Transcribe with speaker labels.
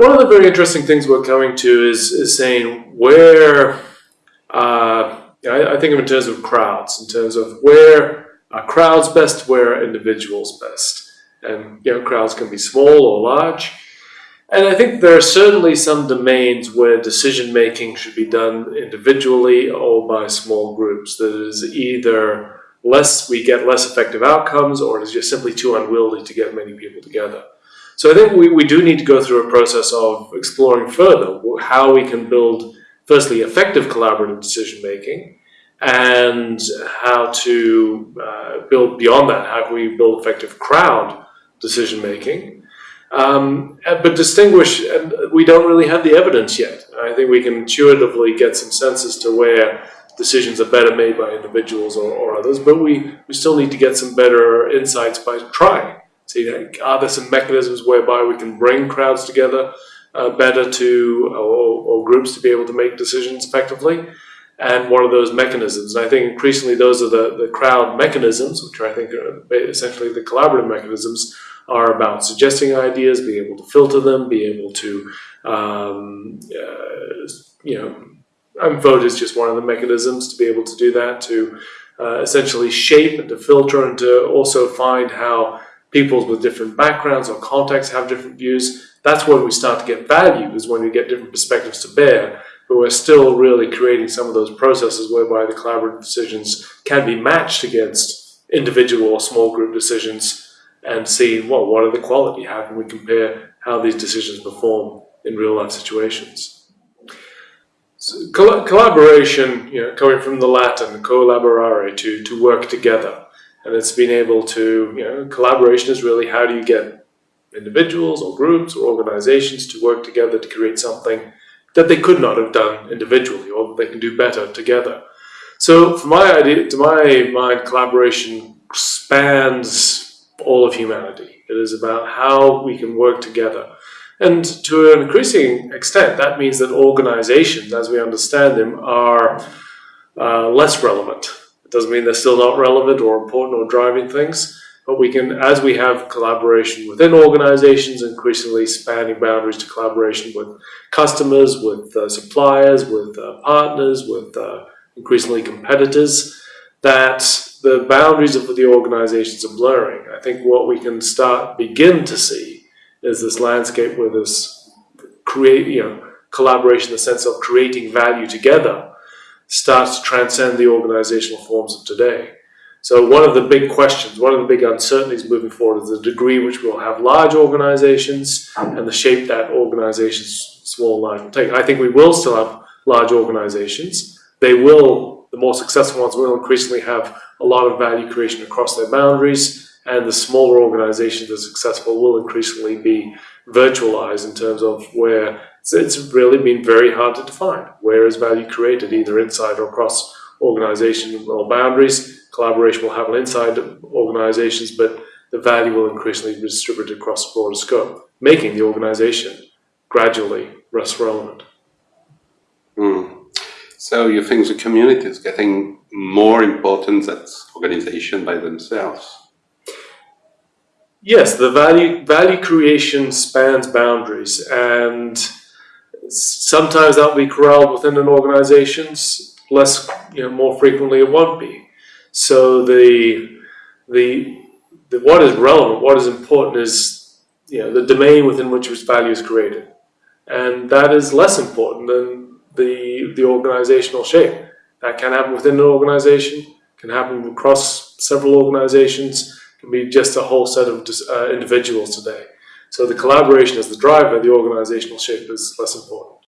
Speaker 1: one of the very interesting things we're coming to is, is saying where, uh, I, I think of in terms of crowds, in terms of where are crowds best, where are individuals best. And you know, crowds can be small or large. And I think there are certainly some domains where decision making should be done individually or by small groups. That is either less we get less effective outcomes or it is just simply too unwieldy to get many people together. So I think we, we do need to go through a process of exploring further how we can build, firstly, effective collaborative decision making, and how to uh, build beyond that, how can we build effective crowd decision making. Um, but distinguish, and we don't really have the evidence yet. I think we can intuitively get some sense as to where decisions are better made by individuals or, or others, but we, we still need to get some better insights by trying. See, are there some mechanisms whereby we can bring crowds together uh, better to, or, or, groups to be able to make decisions effectively? And what are those mechanisms? And I think increasingly those are the, the crowd mechanisms, which I think are essentially the collaborative mechanisms, are about suggesting ideas, being able to filter them, being able to, um, uh, you know, and vote is just one of the mechanisms to be able to do that, to uh, essentially shape and to filter and to also find how people with different backgrounds or contexts have different views. That's when we start to get value, is when we get different perspectives to bear. But we're still really creating some of those processes whereby the collaborative decisions can be matched against individual or small group decisions and see, well, what are the quality? How can we compare how these decisions perform in real life situations? So, collaboration, you know, coming from the Latin collaborare, to, to work together. And it's been able to, you know, collaboration is really how do you get individuals or groups or organizations to work together to create something that they could not have done individually or that they can do better together. So my idea, to my mind, collaboration spans all of humanity. It is about how we can work together. And to an increasing extent, that means that organizations, as we understand them, are uh, less relevant doesn't mean they're still not relevant or important or driving things, but we can, as we have collaboration within organizations, increasingly spanning boundaries to collaboration with customers, with uh, suppliers, with uh, partners, with uh, increasingly competitors, that the boundaries of the organizations are blurring. I think what we can start, begin to see is this landscape where this create, you know, collaboration the sense of creating value together starts to transcend the organizational forms of today. So one of the big questions, one of the big uncertainties moving forward is the degree which we'll have large organizations and the shape that organizations, small and large, will take. I think we will still have large organizations. They will, the more successful ones will increasingly have a lot of value creation across their boundaries and the smaller organizations that are successful will increasingly be virtualized in terms of where so it's really been very hard to define. Where is value created, either inside or across organization or boundaries? Collaboration will happen inside organizations, but the value will increasingly be distributed across a broader scope, making the organization gradually less relevant.
Speaker 2: Mm. So you think the community is getting more important than organization by themselves?
Speaker 1: Yes, the value value creation spans boundaries and sometimes that'll be corralled within an organization's less, you know, more frequently it won't be. So the, the, the what is relevant, what is important is, you know, the domain within which its value is created. And that is less important than the, the organizational shape. That can happen within an organization, can happen across several organizations, can be just a whole set of uh, individuals today. So the collaboration as the driver, the organizational shape is less important.